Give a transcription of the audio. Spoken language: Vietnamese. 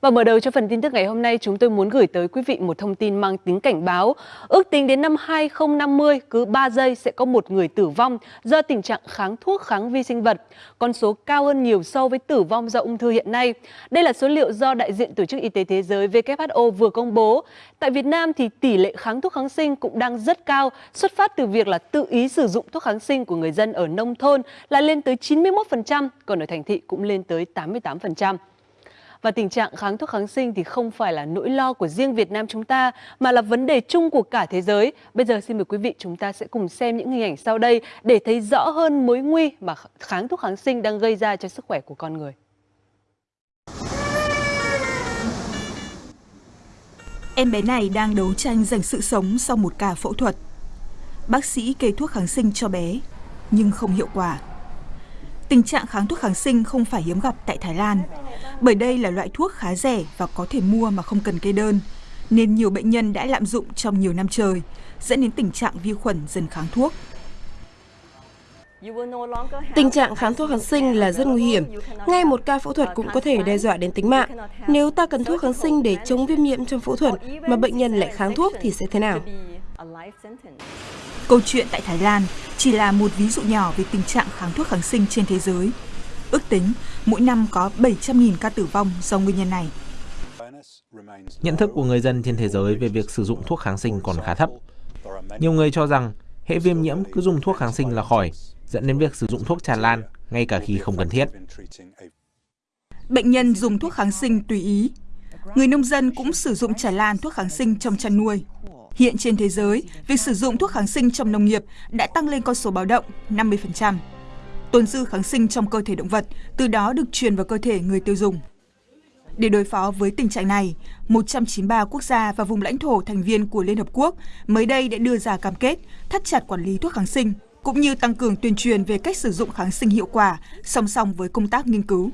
Và mở đầu cho phần tin tức ngày hôm nay, chúng tôi muốn gửi tới quý vị một thông tin mang tính cảnh báo. Ước tính đến năm 2050, cứ 3 giây sẽ có một người tử vong do tình trạng kháng thuốc kháng vi sinh vật. Con số cao hơn nhiều so với tử vong do ung thư hiện nay. Đây là số liệu do đại diện Tổ chức Y tế Thế giới WHO vừa công bố. Tại Việt Nam thì tỷ lệ kháng thuốc kháng sinh cũng đang rất cao, xuất phát từ việc là tự ý sử dụng thuốc kháng sinh của người dân ở nông thôn là lên tới 91%, còn ở thành thị cũng lên tới 88%. Và tình trạng kháng thuốc kháng sinh thì không phải là nỗi lo của riêng Việt Nam chúng ta mà là vấn đề chung của cả thế giới. Bây giờ xin mời quý vị chúng ta sẽ cùng xem những hình ảnh sau đây để thấy rõ hơn mối nguy mà kháng thuốc kháng sinh đang gây ra cho sức khỏe của con người. Em bé này đang đấu tranh giành sự sống sau một ca phẫu thuật. Bác sĩ kê thuốc kháng sinh cho bé, nhưng không hiệu quả. Tình trạng kháng thuốc kháng sinh không phải hiếm gặp tại Thái Lan, bởi đây là loại thuốc khá rẻ và có thể mua mà không cần kê đơn, nên nhiều bệnh nhân đã lạm dụng trong nhiều năm trời, dẫn đến tình trạng vi khuẩn dần kháng thuốc. Tình trạng kháng thuốc kháng sinh là rất nguy hiểm. Ngay một ca phẫu thuật cũng có thể đe dọa đến tính mạng. Nếu ta cần thuốc kháng sinh để chống viêm nhiễm trong phẫu thuật mà bệnh nhân lại kháng thuốc thì sẽ thế nào? Câu chuyện tại Thái Lan chỉ là một ví dụ nhỏ về tình trạng kháng thuốc kháng sinh trên thế giới. Ước tính, mỗi năm có 700.000 ca tử vong do nguyên nhân này. Nhận thức của người dân trên thế giới về việc sử dụng thuốc kháng sinh còn khá thấp. Nhiều người cho rằng hệ viêm nhiễm cứ dùng thuốc kháng sinh là khỏi, dẫn đến việc sử dụng thuốc tràn lan ngay cả khi không cần thiết. Bệnh nhân dùng thuốc kháng sinh tùy ý. Người nông dân cũng sử dụng tràn lan thuốc kháng sinh trong chăn nuôi. Hiện trên thế giới, việc sử dụng thuốc kháng sinh trong nông nghiệp đã tăng lên con số báo động 50%. Tồn dư kháng sinh trong cơ thể động vật từ đó được truyền vào cơ thể người tiêu dùng. Để đối phó với tình trạng này, 193 quốc gia và vùng lãnh thổ thành viên của Liên Hợp Quốc mới đây đã đưa ra cam kết thắt chặt quản lý thuốc kháng sinh, cũng như tăng cường tuyên truyền về cách sử dụng kháng sinh hiệu quả song song với công tác nghiên cứu.